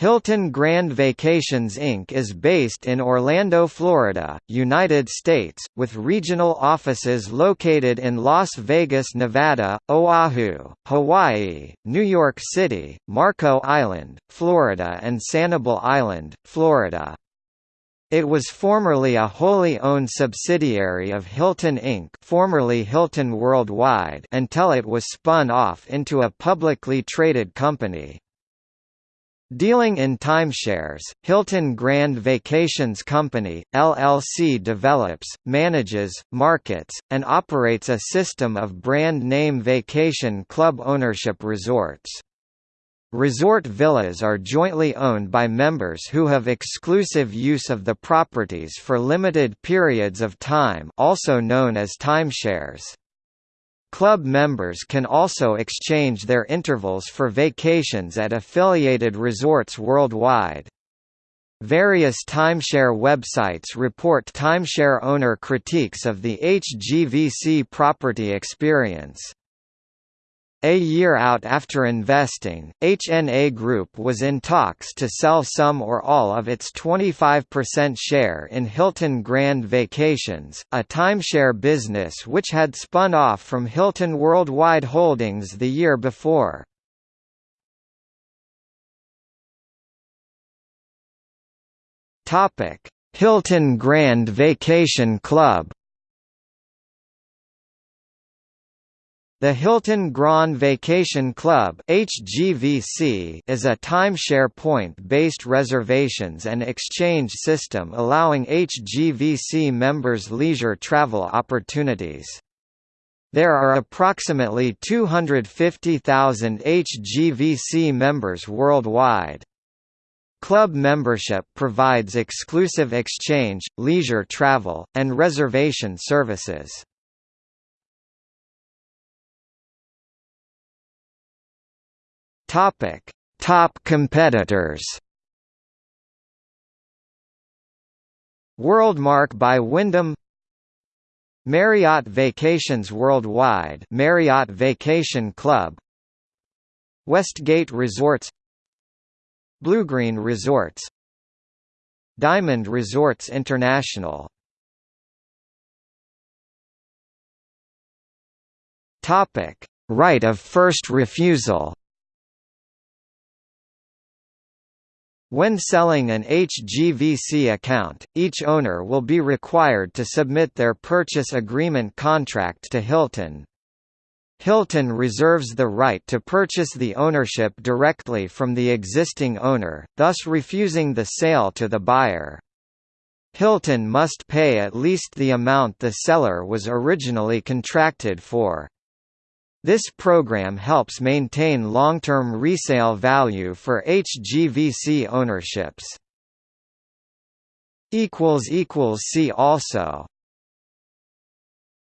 Hilton Grand Vacations Inc. is based in Orlando, Florida, United States, with regional offices located in Las Vegas, Nevada, Oahu, Hawaii, New York City, Marco Island, Florida and Sanibel Island, Florida. It was formerly a wholly owned subsidiary of Hilton Inc. formerly Hilton Worldwide until it was spun off into a publicly traded company. Dealing in timeshares, Hilton Grand Vacations Company, LLC develops, manages, markets, and operates a system of brand name vacation club ownership resorts. Resort villas are jointly owned by members who have exclusive use of the properties for limited periods of time also known as timeshares. Club members can also exchange their intervals for vacations at affiliated resorts worldwide. Various timeshare websites report timeshare owner critiques of the HGVC property experience. A year out after investing, HNA Group was in talks to sell some or all of its 25% share in Hilton Grand Vacations, a timeshare business which had spun off from Hilton Worldwide Holdings the year before. Hilton Grand Vacation Club The Hilton Grand Vacation Club HGVC is a timeshare point-based reservations and exchange system allowing HGVC members leisure travel opportunities. There are approximately 250,000 HGVC members worldwide. Club membership provides exclusive exchange, leisure travel, and reservation services. Topic: Top competitors. Worldmark by Wyndham. Marriott Vacations Worldwide. Marriott Vacation Club. Westgate Resorts. Bluegreen Resorts. Diamond Resorts International. Topic: Right of first refusal When selling an HGVC account, each owner will be required to submit their purchase agreement contract to Hilton. Hilton reserves the right to purchase the ownership directly from the existing owner, thus refusing the sale to the buyer. Hilton must pay at least the amount the seller was originally contracted for. This program helps maintain long-term resale value for HGVC ownerships. See also